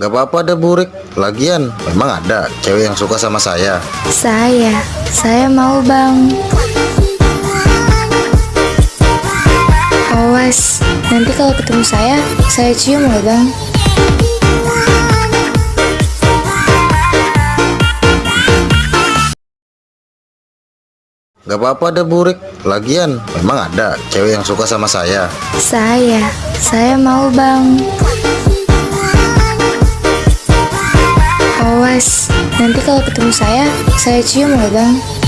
Gak apa-apa deh burik Lagian memang ada cewek yang suka sama saya Saya, saya mau bang. Awas, nanti kalau ketemu saya, saya cium loh bang. Gak apa-apa deh burik Lagian memang ada cewek yang suka sama saya Saya, saya mau bang. Nanti kalau ketemu saya, saya cium loh bang.